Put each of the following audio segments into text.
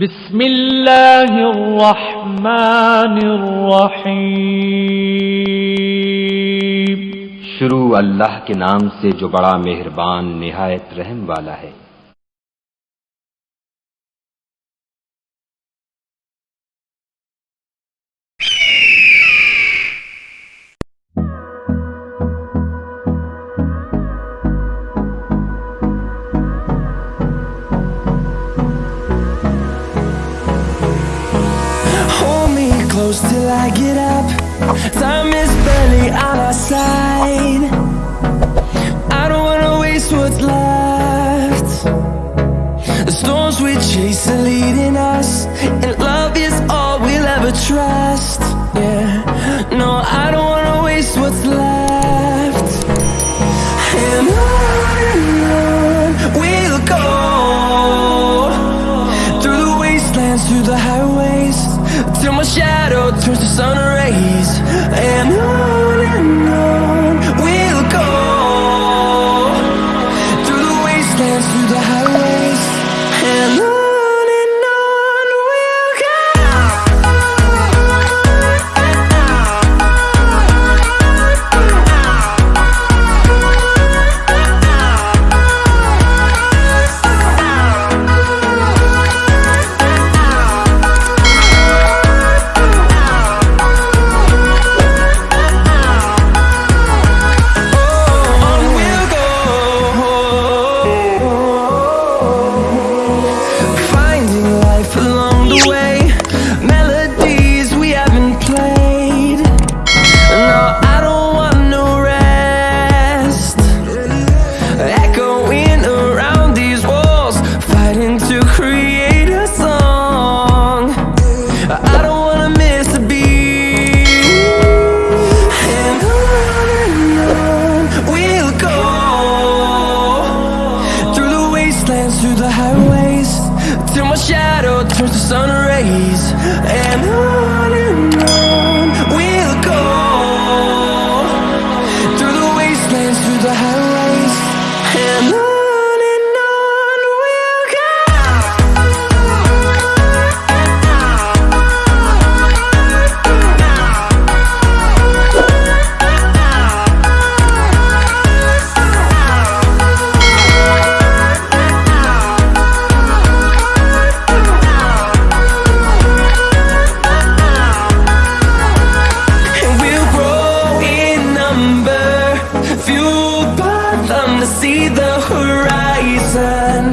بسم اللہ الرحمن الرحیم۔ شروع اللہ کے نام سے جو بڑا مہربان، نہایت رحم والا ہے۔ I get up. Time is barely on our side. I don't wanna waste what's left. The storms we chase are leading us, and love is all we'll ever trust. Yeah, no, I don't wanna waste what's left. And on we'll go through the wastelands, through the highways, my shadow turns to sun rays. And on shadow turns to sun rays. And on and on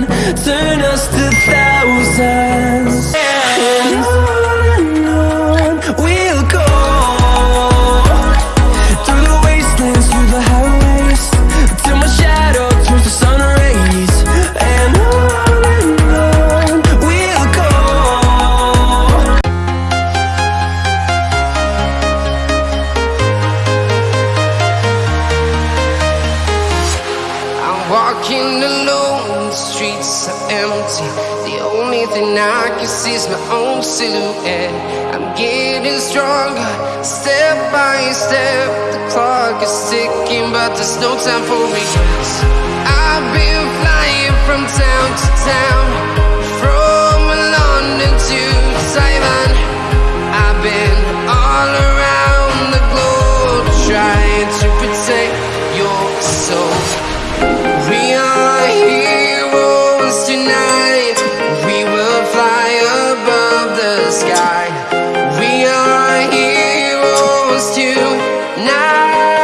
turn us to thousands. Walking alone, the streets are empty. The only thing I can see is my own silhouette. I'm getting stronger, step by step. The clock is ticking, but there's no time for regrets. I've been flying from town to town, supposed to now.